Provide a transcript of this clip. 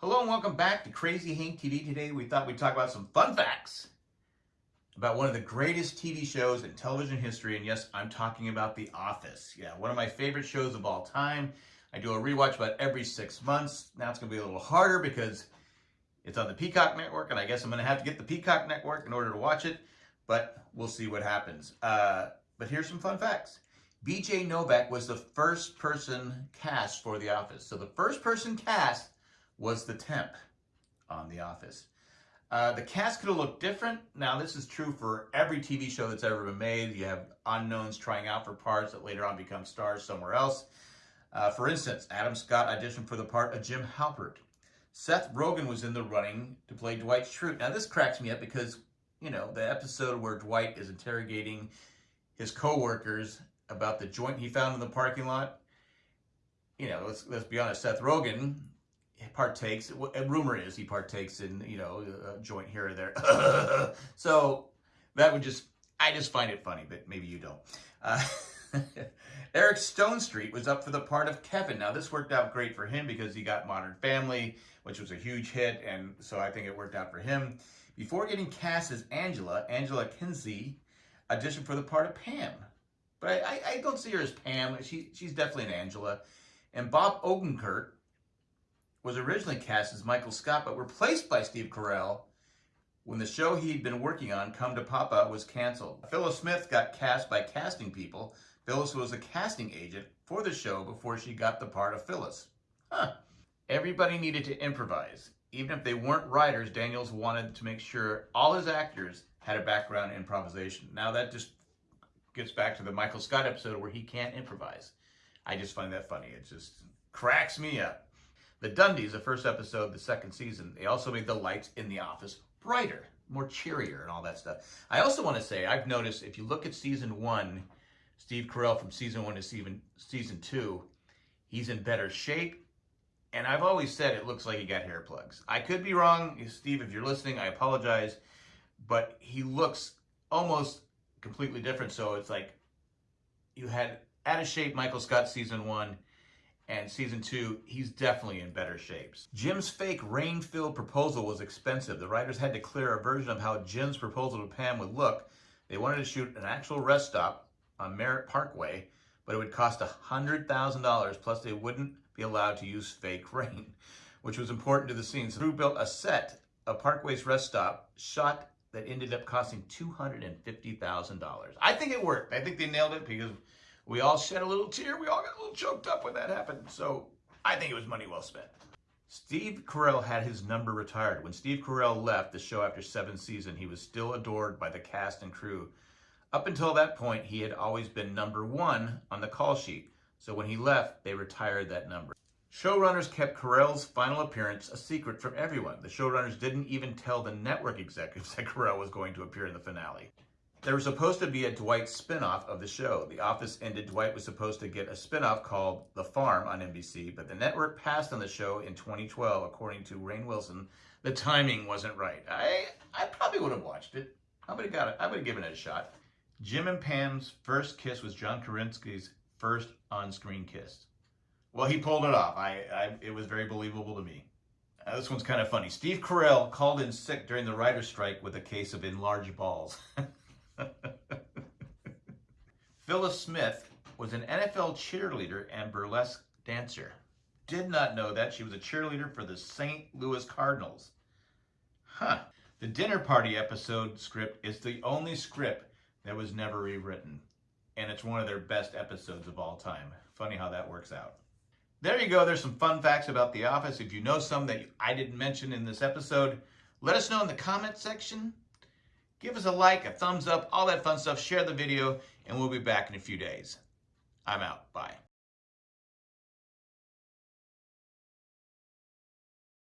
Hello and welcome back to Crazy Hank TV. Today we thought we'd talk about some fun facts about one of the greatest TV shows in television history. And yes, I'm talking about The Office. Yeah, one of my favorite shows of all time. I do a rewatch about every six months. Now it's going to be a little harder because it's on the Peacock Network, and I guess I'm going to have to get the Peacock Network in order to watch it, but we'll see what happens. Uh, but here's some fun facts. BJ Novak was the first person cast for The Office. So the first person cast was the temp on The Office. Uh, the cast could have looked different. Now, this is true for every TV show that's ever been made. You have unknowns trying out for parts that later on become stars somewhere else. Uh, for instance, Adam Scott auditioned for the part of Jim Halpert. Seth Rogen was in the running to play Dwight Schrute. Now, this cracks me up because, you know, the episode where Dwight is interrogating his coworkers about the joint he found in the parking lot. You know, let's, let's be honest, Seth Rogen partakes, rumor is he partakes in, you know, a joint here or there. so that would just, I just find it funny, but maybe you don't. Uh, Eric Stonestreet was up for the part of Kevin. Now, this worked out great for him because he got Modern Family, which was a huge hit, and so I think it worked out for him. Before getting cast as Angela, Angela Kinsey auditioned for the part of Pam. But I, I, I don't see her as Pam. She, she's definitely an Angela. And Bob Odenkirk was originally cast as Michael Scott, but replaced by Steve Carell when the show he'd been working on, Come to Papa, was canceled. Phyllis Smith got cast by casting people. Phyllis was a casting agent for the show before she got the part of Phyllis. Huh. Everybody needed to improvise. Even if they weren't writers, Daniels wanted to make sure all his actors had a background in improvisation. Now that just gets back to the Michael Scott episode where he can't improvise. I just find that funny. It just cracks me up. The Dundies, the first episode, the second season, they also made the lights in the office brighter, more cheerier and all that stuff. I also want to say, I've noticed if you look at season one, Steve Carell from season one to season, season two, he's in better shape. And I've always said it looks like he got hair plugs. I could be wrong. Steve, if you're listening, I apologize. But he looks almost completely different. So it's like you had out of shape Michael Scott season one and season two, he's definitely in better shapes. Jim's fake rain-filled proposal was expensive. The writers had to clear a version of how Jim's proposal to Pam would look. They wanted to shoot an actual rest stop on Merritt Parkway, but it would cost $100,000, plus they wouldn't be allowed to use fake rain, which was important to the scene. So Drew built a set of Parkway's rest stop, shot that ended up costing $250,000. I think it worked. I think they nailed it because we all shed a little tear. We all got a little choked up when that happened. So I think it was money well spent. Steve Carell had his number retired. When Steve Carell left the show after seven seasons, he was still adored by the cast and crew. Up until that point, he had always been number one on the call sheet. So when he left, they retired that number. Showrunners kept Carell's final appearance a secret from everyone. The showrunners didn't even tell the network executives that Carell was going to appear in the finale. There was supposed to be a Dwight spinoff of the show. The Office ended. Dwight was supposed to get a spinoff called The Farm on NBC, but the network passed on the show in 2012, according to Rainn Wilson. The timing wasn't right. I I probably would have watched it. I would have got it. I would have given it a shot. Jim and Pam's first kiss was John Krasinski's first on-screen kiss. Well, he pulled it off. I, I it was very believable to me. This one's kind of funny. Steve Carell called in sick during the writer's strike with a case of enlarged balls. Phyllis Smith was an NFL cheerleader and burlesque dancer. Did not know that. She was a cheerleader for the St. Louis Cardinals. Huh. The dinner party episode script is the only script that was never rewritten. And it's one of their best episodes of all time. Funny how that works out. There you go. There's some fun facts about The Office. If you know some that I didn't mention in this episode, let us know in the comment section. Give us a like, a thumbs up, all that fun stuff. Share the video, and we'll be back in a few days. I'm out. Bye.